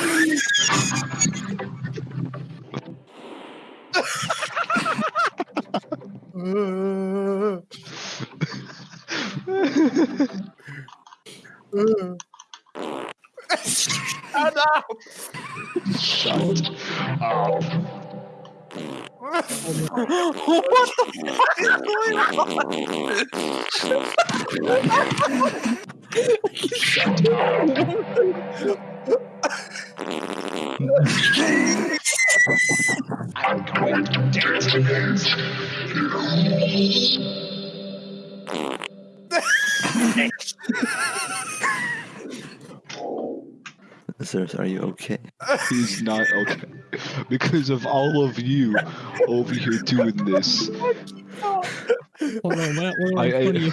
Shut up! Shut up. what the fuck is going on? I'm going to dance against Sir, are you okay? He's not okay. Because of all of you over here doing this. Hold on, we're, we're I- I- funny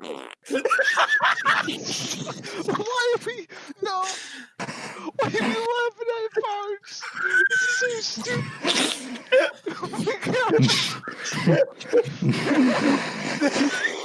Why are we no? Why are we laughing at parts? This is so stupid. Oh my god.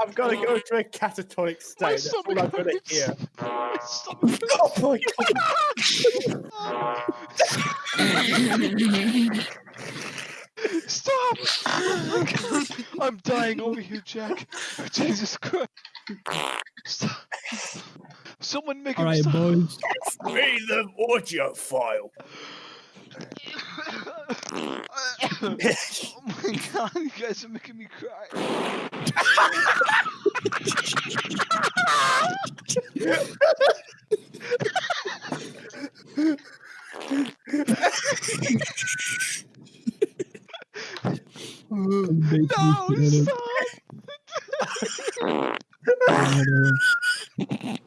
I'm got oh. to go into a catatonic state. My That's all I'm stomach gonna hurts. hear. My Oh my god! Stop! Oh my God. I'm dying over here, Jack. Oh, Jesus Christ. Stop. Someone make him Alright, stop. boys. Read the audio file. Oh my god, you guys are making me cry. No, stop!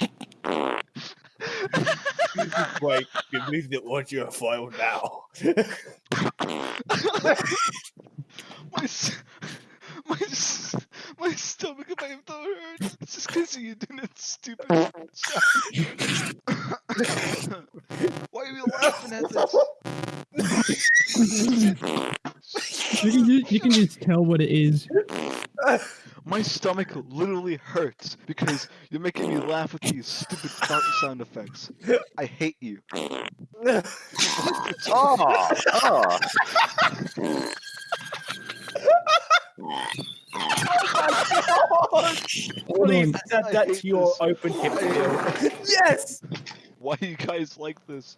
Wait, remove the audio file now. my, s- my, s- my stomach and my throat hurts. It's just because you doing that stupid shit. Why are you laughing at this? You can, just, you can just tell what it is. My stomach literally hurts because you're making me laugh with these stupid fart sound effects. I hate you. Oh, oh. Please on. add I that hate to your this. open hip deal. Yes! Why are you guys like this?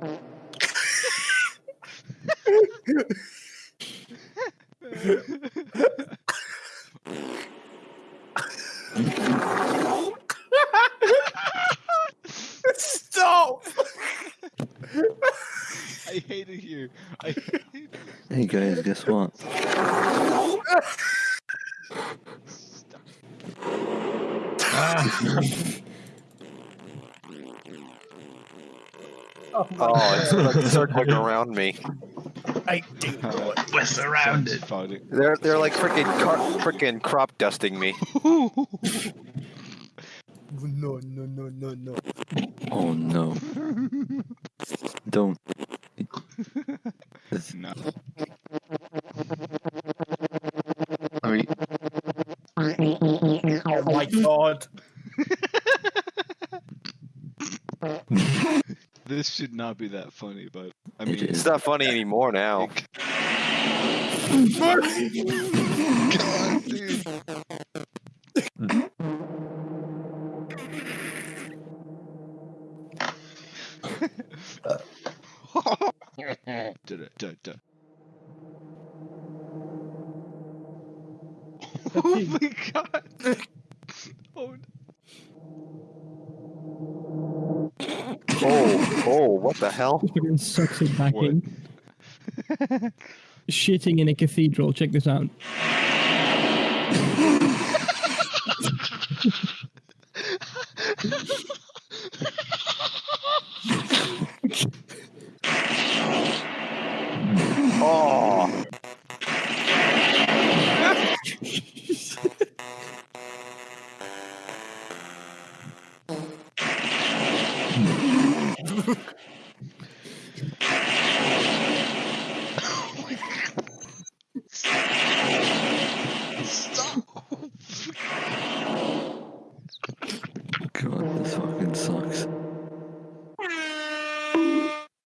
Stop! I hate it here. I hate it. Hey guys, guess what? Stop. Oh, Oh, it's like circling around me. I do not. We're surrounded. Fighting. They're they're like freaking car- freaking crop dusting me. No, no, no, no, no. Oh no. Don't. It's- no. I mean, Oh my god. This should not be that funny, but I mean, It is. It's not funny anymore now. God, dude. Did it, did it. Oh my god! Oh, what the hell? Fucking sucks it back What? in. Shitting in a cathedral. Check this out.